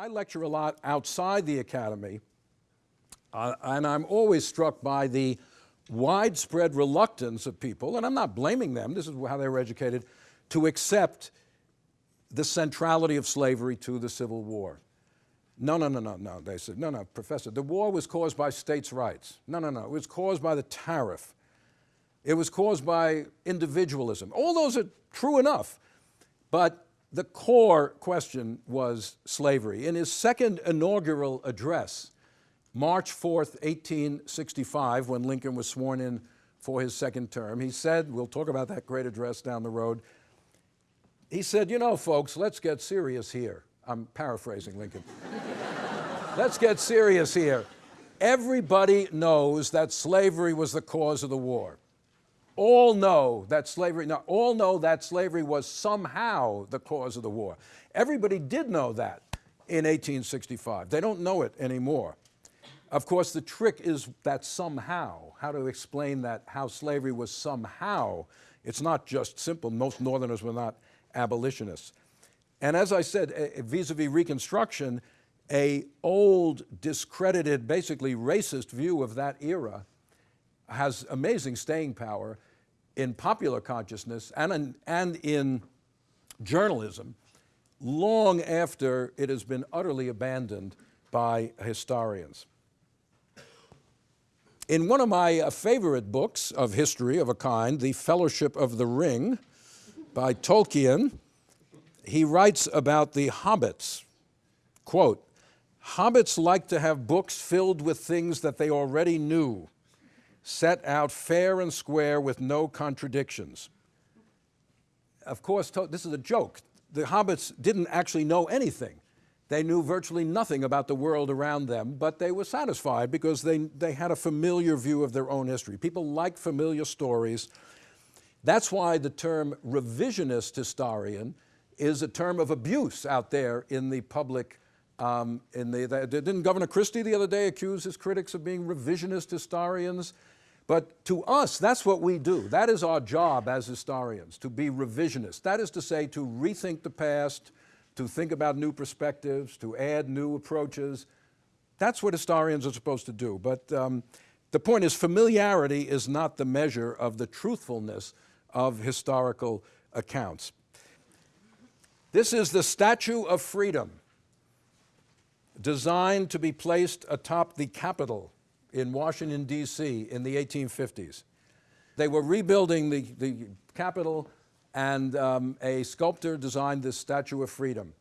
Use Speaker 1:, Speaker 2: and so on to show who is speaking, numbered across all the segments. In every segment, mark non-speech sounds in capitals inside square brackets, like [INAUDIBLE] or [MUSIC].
Speaker 1: I lecture a lot outside the academy, uh, and I'm always struck by the widespread reluctance of people, and I'm not blaming them, this is how they were educated, to accept the centrality of slavery to the Civil War. No, no, no, no, no, they said, no, no, professor, the war was caused by states' rights. No, no, no, it was caused by the tariff. It was caused by individualism. All those are true enough, but the core question was slavery. In his second inaugural address, March 4th, 1865, when Lincoln was sworn in for his second term, he said, we'll talk about that great address down the road, he said, you know, folks, let's get serious here. I'm paraphrasing Lincoln. [LAUGHS] let's get serious here. Everybody knows that slavery was the cause of the war all know that slavery, now all know that slavery was somehow the cause of the war. Everybody did know that in 1865. They don't know it anymore. Of course, the trick is that somehow, how to explain that, how slavery was somehow. It's not just simple. Most Northerners were not abolitionists. And as I said, vis-a-vis -vis Reconstruction, a old, discredited, basically racist view of that era has amazing staying power in popular consciousness and in, and in journalism long after it has been utterly abandoned by historians. In one of my uh, favorite books of history of a kind, The Fellowship of the Ring by Tolkien, he writes about the hobbits. Quote, hobbits like to have books filled with things that they already knew set out fair and square with no contradictions. Of course, this is a joke. The hobbits didn't actually know anything. They knew virtually nothing about the world around them, but they were satisfied because they, they had a familiar view of their own history. People like familiar stories. That's why the term revisionist historian is a term of abuse out there in the public um, in the, the, didn't Governor Christie the other day accuse his critics of being revisionist historians? But to us, that's what we do. That is our job as historians, to be revisionists. That is to say, to rethink the past, to think about new perspectives, to add new approaches. That's what historians are supposed to do. But um, the point is familiarity is not the measure of the truthfulness of historical accounts. This is the Statue of Freedom, designed to be placed atop the Capitol in Washington, D.C. in the 1850s. They were rebuilding the, the Capitol and um, a sculptor designed this Statue of Freedom.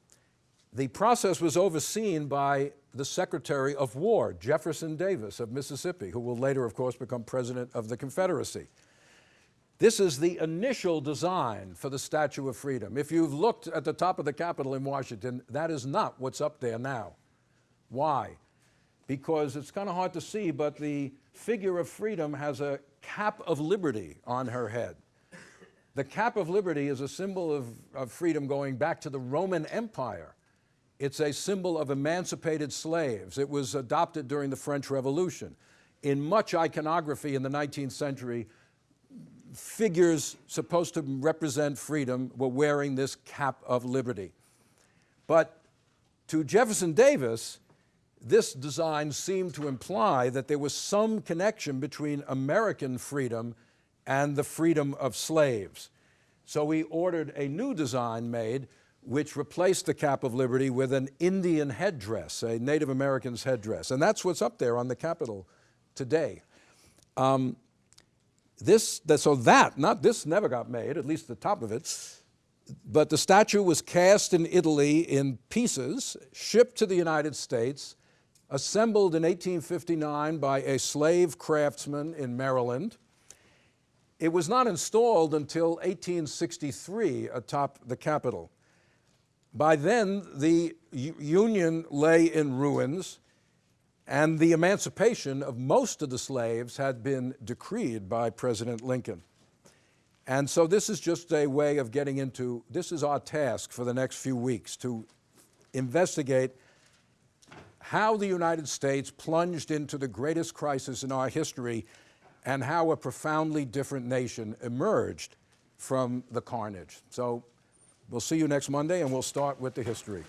Speaker 1: The process was overseen by the Secretary of War, Jefferson Davis of Mississippi, who will later, of course, become President of the Confederacy. This is the initial design for the Statue of Freedom. If you've looked at the top of the Capitol in Washington, that is not what's up there now. Why? Because it's kind of hard to see, but the figure of freedom has a cap of liberty on her head. The cap of liberty is a symbol of, of freedom going back to the Roman Empire. It's a symbol of emancipated slaves. It was adopted during the French Revolution. In much iconography in the 19th century, figures supposed to represent freedom were wearing this cap of liberty. But to Jefferson Davis, this design seemed to imply that there was some connection between American freedom and the freedom of slaves. So he ordered a new design made which replaced the cap of liberty with an Indian headdress, a Native American's headdress. And that's what's up there on the Capitol today. Um, this, so that, not this never got made, at least the top of it, but the statue was cast in Italy in pieces, shipped to the United States, assembled in 1859 by a slave craftsman in Maryland. It was not installed until 1863 atop the Capitol. By then, the Union lay in ruins, and the emancipation of most of the slaves had been decreed by President Lincoln. And so this is just a way of getting into, this is our task for the next few weeks, to investigate how the United States plunged into the greatest crisis in our history and how a profoundly different nation emerged from the carnage. So we'll see you next Monday and we'll start with the history.